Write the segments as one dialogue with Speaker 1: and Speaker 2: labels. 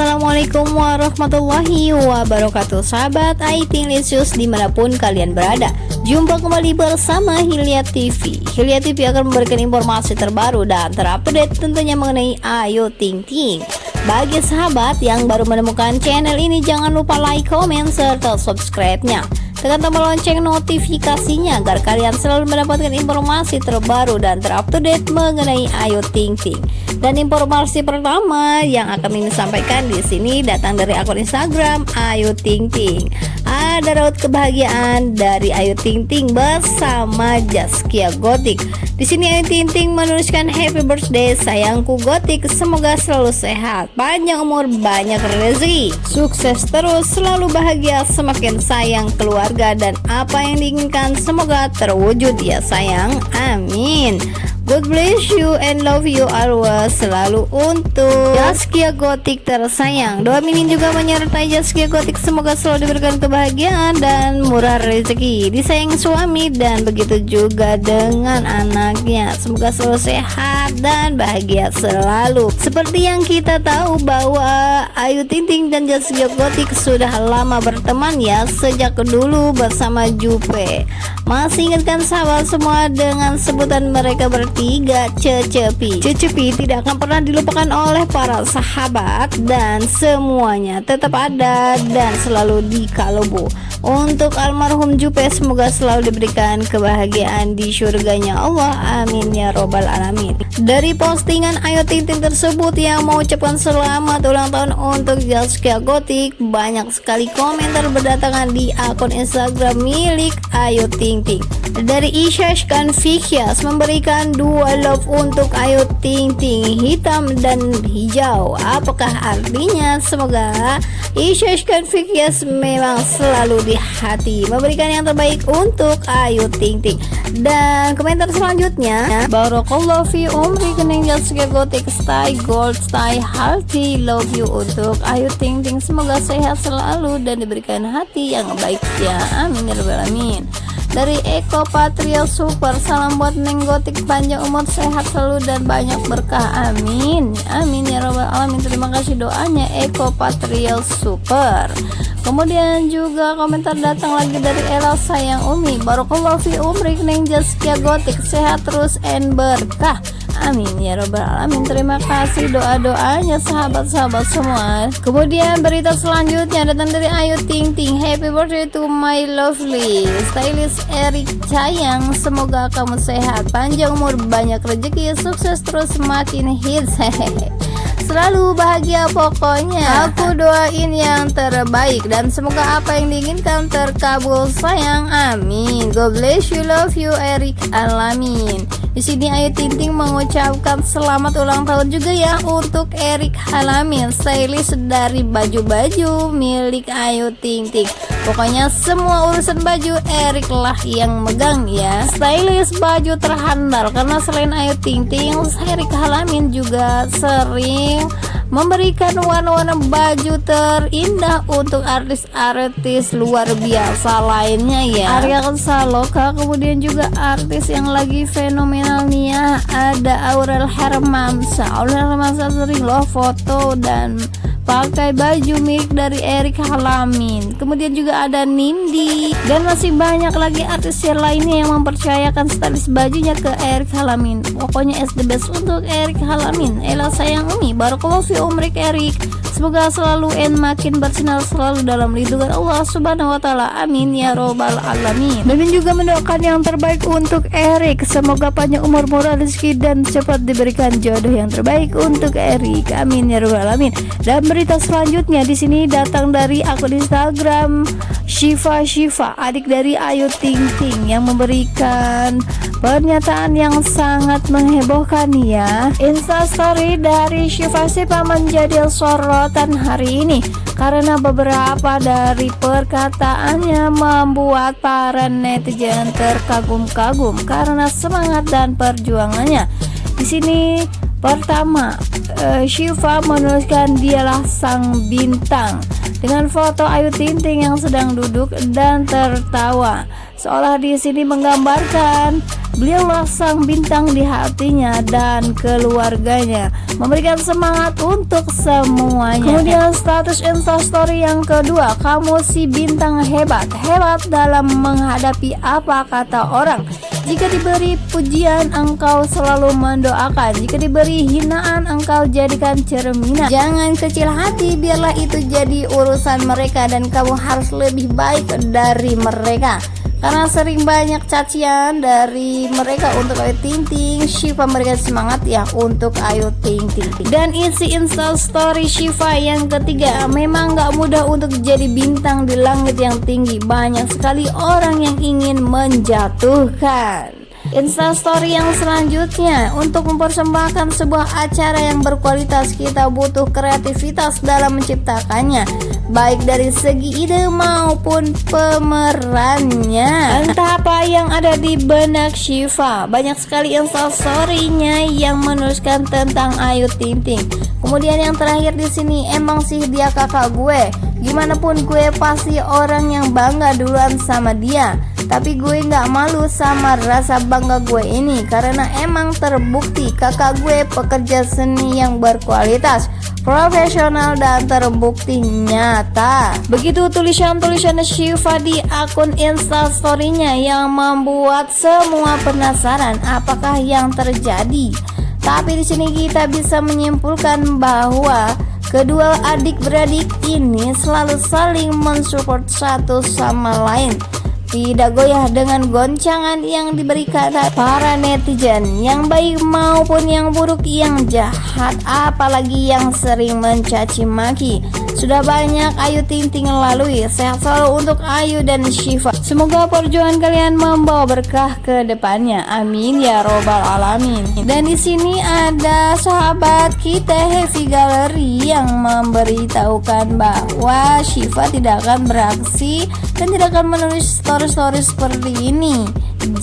Speaker 1: Assalamualaikum warahmatullahi wabarakatuh. Sahabat IT Lisius di mana pun kalian berada Jumpa kembali bersama Hilya TV Hilya TV akan memberikan informasi terbaru dan terupdate tentunya mengenai Ayu Ting Ting. Bagi sahabat yang baru menemukan channel ini jangan lupa like, comment, serta subscribe-nya. Tekan tombol lonceng notifikasinya agar kalian selalu mendapatkan informasi terbaru dan terupdate mengenai Ayu Ting Ting. Dan informasi pertama yang akan ini sampaikan di sini datang dari akun Instagram Ayu Ting Ting. Ada raut kebahagiaan dari Ayu Ting Ting bersama Jaskia Gotik. Di sini Ayu Ting Ting menuliskan Happy Birthday sayangku Gotik, semoga selalu sehat, panjang umur, banyak rezeki, sukses terus, selalu bahagia, semakin sayang keluar keluarga dan apa yang diinginkan. Semoga terwujud ya sayang. Amin God bless you and love you always. Selalu untuk Jaskia Gotik tersayang. Doa Mimin juga menyertai Jaskia Gotik. Semoga selalu diberikan kebahagiaan dan murah rezeki. Disayang suami dan begitu juga dengan anaknya. Semoga selalu sehat dan bahagia selalu. Seperti yang kita tahu bahwa Ayu Tinting dan Jaskia Gotik sudah lama berteman ya Sejak dulu bersama Jupe. Masih ingatkan sahabat semua dengan sebutan mereka bertiga ketiga Cecepi. Cecepi tidak akan pernah dilupakan oleh para sahabat dan semuanya. Tetap ada dan selalu di Kalobo untuk almarhum Jupe semoga selalu diberikan kebahagiaan di surganya. Allah amin ya robbal alamin. Dari postingan Ayu Ting Ting tersebut yang mengucapkan selamat ulang tahun untuk Jaskia Gotik. Banyak sekali komentar berdatangan di akun Instagram milik Ayu Ting Ting dari Ishash Confucius memberikan dua love untuk Ayu Ting Ting hitam dan hijau. Apakah artinya? Semoga Ishash Confucius memang selalu di hati memberikan yang terbaik untuk Ayu Ting Ting dan komentar selanjutnya Barakallahu fi umri kening jasga gotik stay gold stay healthy love you untuk Ayu Ting Ting semoga sehat selalu dan diberikan hati yang baik. Ya amin ya rabbal alamin dari Eko Patrio Super salam buat Neng Gotik panjang umur sehat selalu dan banyak berkah. Amin. Amin ya robbal alamin. Terima kasih doanya Eko Patrio Super. Kemudian juga komentar datang lagi dari Ella sayang Umi. Barokallahu fi umrik Neng Jaskia Gotik. Sehat terus and berkah Amin. Ya robbal alamin. Terima kasih. Doa-doanya sahabat-sahabat semua. Kemudian berita selanjutnya datang dari Ayu Ting Ting. Happy birthday to my lovely Stylist Eric Cayang Semoga kamu sehat. Panjang umur banyak rezeki Sukses terus makin hits. Selalu bahagia pokoknya. Aku doain yang terbaik dan semoga apa yang diinginkan terkabul sayang. Amin. God bless you love you Eric alamin di sini Ayu Tinting mengucapkan selamat ulang tahun juga ya untuk Erik Halamin, stylist dari baju-baju milik Ayu Tinting. Pokoknya semua urusan baju Erik lah yang megang ya. Stylist baju terhandal karena selain Ayu Tinting, Erik Halamin juga sering memberikan warna-warna baju terindah untuk artis-artis luar biasa lainnya ya Arya Saloka kemudian juga artis yang lagi fenomenal nih ya ada Aurel Hermansyah Aurel Hermansyah sering loh foto dan pakai baju milik dari Erik Halamin. Kemudian juga ada Nindi. Dan masih banyak lagi artis yang lainnya yang mempercayakan stylist bajunya ke Erik Halamin. Pokoknya SD best untuk Erik Halamin. Ella sayang Umi. Barakallahu fi umrik Erik Semoga selalu en makin bersinar selalu dalam lindungan Allah Subhanahu wa taala. Amin ya robbal alamin. Dan juga mendoakan yang terbaik untuk Erik. Semoga panjang umur murah rezeki dan cepat diberikan jodoh yang terbaik untuk Erik. Amin ya robbal alamin. Dan berita selanjutnya di sini datang dari akun Instagram Shiva Shiva, adik dari Ayu Ting Ting yang memberikan pernyataan yang sangat menghebohkan ya. Insta story dari Shiva Shiva menjadi sorot kesempatan hari ini karena beberapa dari perkataannya membuat para netizen terkagum-kagum karena semangat dan perjuangannya. Di sini pertama uh, Shiva menuliskan dialah sang bintang dengan foto Ayu Ting yang sedang duduk dan tertawa seolah di sini menggambarkan Beliaulah sang bintang di hatinya dan keluarganya Memberikan semangat untuk semuanya Kemudian status instastory yang kedua Kamu si bintang hebat Hebat dalam menghadapi apa kata orang jika diberi pujian, engkau selalu mendoakan. Jika diberi hinaan, engkau jadikan cerminan. Jangan kecil hati, biarlah itu jadi urusan mereka dan kamu harus lebih baik dari mereka karena sering banyak cacian dari mereka untuk Ayu Ting Ting Shiva memberikan semangat ya untuk Ayu Ting Ting dan isi install story Shiva yang ketiga memang gak mudah untuk jadi bintang di langit yang tinggi. Banyak sekali orang yang ingin menjatuhkan Instastory yang selanjutnya. Untuk mempersembahkan sebuah acara yang berkualitas Kita butuh kreativitas dalam menciptakannya. Baik dari segi ide maupun pemerannya. Entah apa yang ada di benak Shiva. Banyak sekali instastory-nya yang menuliskan tentang Ayu Ting Ting. Kemudian yang terakhir di sini emang sih dia kakak gue? Gimana pun gue pasti orang yang bangga duluan sama dia Tapi gue gak malu sama rasa bangga gue ini Karena emang terbukti kakak gue pekerja seni yang berkualitas Profesional dan terbukti nyata. Begitu tulisan-tulisan Shiva di akun instastorynya Yang membuat semua penasaran apakah yang terjadi. Tapi di sini kita bisa menyimpulkan bahwa Kedua adik-beradik ini selalu saling mensupport satu sama lain tidak goyah dengan goncangan yang diberikan para netizen. Yang baik maupun yang buruk yang jahat apalagi yang sering mencaci maki sudah banyak Ayu Ting Ting lalui. Sehat selalu untuk Ayu dan Shiva. Semoga perjuangan kalian membawa berkah ke depannya. Amin ya robbal alamin. Dan di sini ada sahabat kita Heavy Gallery yang memberitahukan bahwa Shiva tidak akan beraksi dan tidak akan menulis story story-story seperti ini.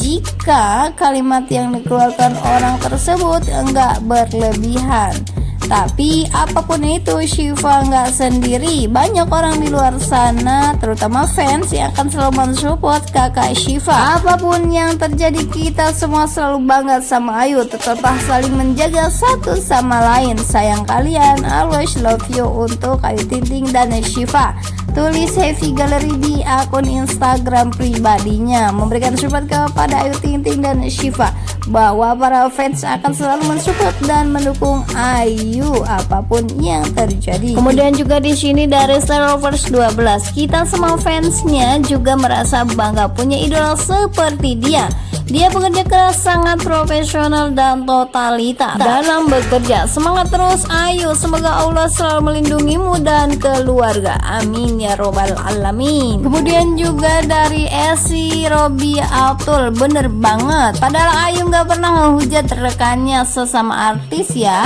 Speaker 1: Jika kalimat yang dikeluarkan orang tersebut enggak berlebihan tapi apa pun itu Shiva nggak sendiri. Banyak orang di luar sana Terutama fans yang akan selalu mensupport kakak Shiva. Apa pun yang terjadi kita semua selalu bangga sama Ayu. Tetaplah saling menjaga satu sama lain. Sayang kalian Always love you untuk Ayu Tinting dan Shiva. Tulis Heavy Gallery di akun Instagram pribadinya. Memberikan support kepada Ayu Ting Ting dan Shiva Bahwa para fans akan selalu mensupport dan mendukung Ayu apa pun yang terjadi. Kemudian juga di sini dari Star Wars 12 Kita semua fansnya juga merasa bangga punya idola seperti dia dia bekerja keras, sangat profesional dan totalitas dalam bekerja. Semangat terus, ayo. Semoga Allah selalu melindungimu dan keluarga. Amin ya robbal alamin. Kemudian juga dari Esi Robi Abdul, bener banget. Padahal Ayu nggak pernah menghujat rekannya sesama artis ya.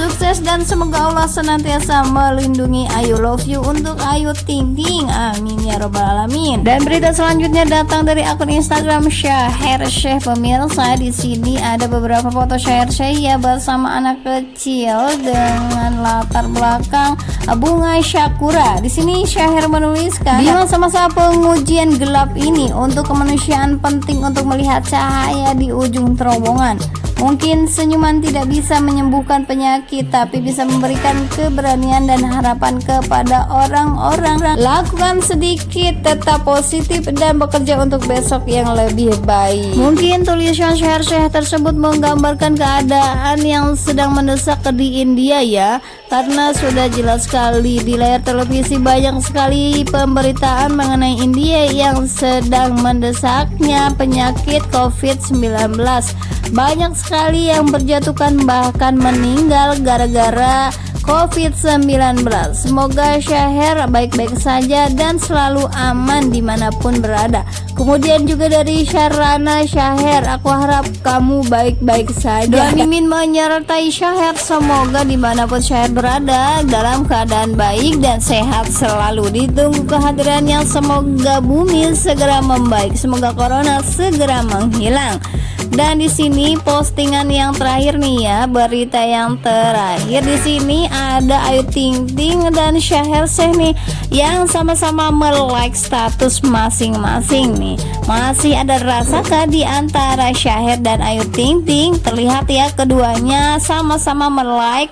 Speaker 1: Sukses dan semoga Allah senantiasa melindungi Ayu Love You untuk Ayu Ting Ting. Amin ya robbal alamin. Dan berita selanjutnya datang dari akun Instagram Syahir Syekh pemirsa. Di sini ada beberapa foto Syahir Syekh ya bersama anak kecil dengan latar belakang bunga Syakura. Di sini Syahir menuliskan di masa-masa pengujian gelap ini untuk kemanusiaan penting untuk melihat cahaya di ujung terowongan. Mungkin senyuman tidak bisa menyembuhkan penyakit, tapi bisa memberikan keberanian dan harapan kepada orang-orang. Lakukan sedikit, tetap positif, dan bekerja untuk besok yang lebih baik. Mungkin tulisan syahir-syahir tersebut menggambarkan keadaan yang sedang mendesak di India ya, karena sudah jelas sekali di layar televisi banyak sekali pemberitaan mengenai India yang sedang mendesaknya penyakit COVID-19. Banyak sekali yang berjatuhkan bahkan meninggal gara-gara COVID-19 Semoga Syahir baik-baik saja dan selalu aman di mana pun berada. Kemudian juga dari Syarana Syahir Aku harap kamu baik-baik saja. Doa Mimin menyertai Syahir Semoga di mana pun Syahir berada Dalam keadaan baik dan sehat selalu. Ditunggu kehadirannya Semoga bumi segera membaik. Semoga corona segera menghilang dan di sini postingan yang terakhir nih ya, berita yang terakhir di sini ada Ayu Ting Ting dan Syahir Syekh nih yang sama-sama melike status masing-masing nih. Masih ada rasakah di antara Syahir dan Ayu Ting Ting? Terlihat ya keduanya sama-sama melike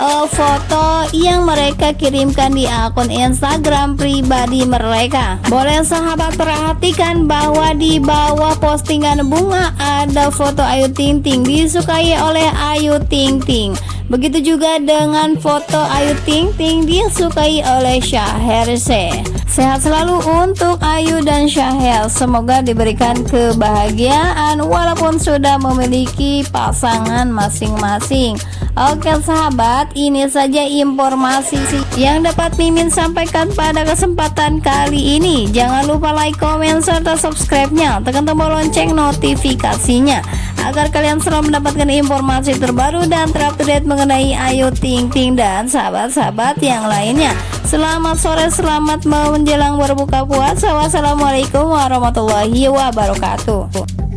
Speaker 1: uh, foto yang mereka kirimkan di akun Instagram pribadi mereka. Boleh sahabat perhatikan bahwa di bawah postingan bunga ada foto Ayu Ting Ting disukai oleh Ayu Ting Ting. Begitu juga dengan foto Ayu Ting Ting disukai oleh Syaherse. Sehat selalu untuk Ayu dan Syahel Semoga diberikan kebahagiaan Walaupun sudah memiliki pasangan masing-masing Oke sahabat ini saja informasi yang dapat Mimin sampaikan pada kesempatan kali ini Jangan lupa like, komen, serta subscribe-nya Tekan tombol lonceng notifikasinya Agar kalian selalu mendapatkan informasi terbaru dan terupdate mengenai Ayu Ting Ting dan sahabat-sahabat yang lainnya Selamat sore, selamat menjelang berbuka puasa. Wassalamualaikum warahmatullahi wabarakatuh.